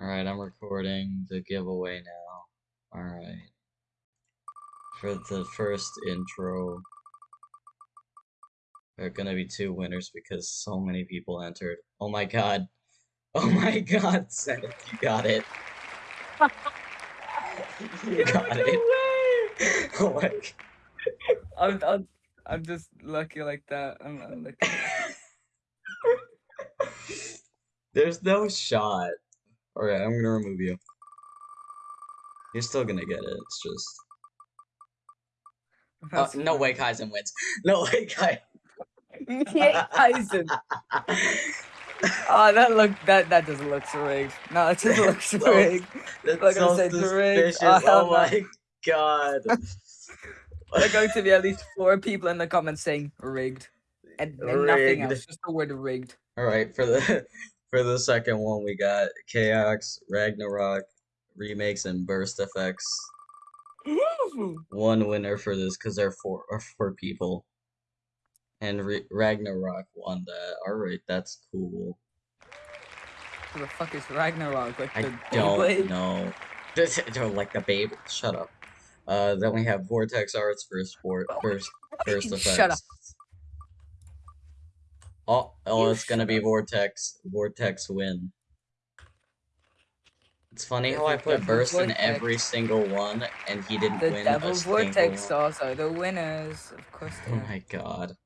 Alright, I'm recording the giveaway now. Alright. For the first intro, there are gonna be two winners because so many people entered. Oh my god. Oh my god, Seth, you got it. you got no it. Oh my I'm, I'm, I'm just lucky like that. I'm, I'm lucky. There's no shot. Alright, I'm gonna remove you. You're still gonna get it, it's just... That's uh, no way Kaizen wins. No way Kai... yeah, Tyson. Oh, that look that that doesn't look so rigged. No, it just looks So- rigged. That's Like so rigged. suspicious. Oh, Oh my god. There are going to be at least four people in the comments saying rigged, and, and nothing else, just the word rigged. Alright, for the for the second one we got Chaos, Ragnarok, remakes, and burst effects. One winner for this because there are four are four people. And Re Ragnarok won that. Alright, that's cool. Who the fuck is Ragnarok? Like I the don't Beyblade? know. This they're like the babe. Shut up. Uh, then we have Vortex Arts for sport first first effects. Shut up. Oh, oh, You it's gonna be. Vortex. Vortex win. It's funny how I put Devil Burst in every single one, and he didn't The win Devil a single Vortex stars are the winners, of course. Oh they are. my god.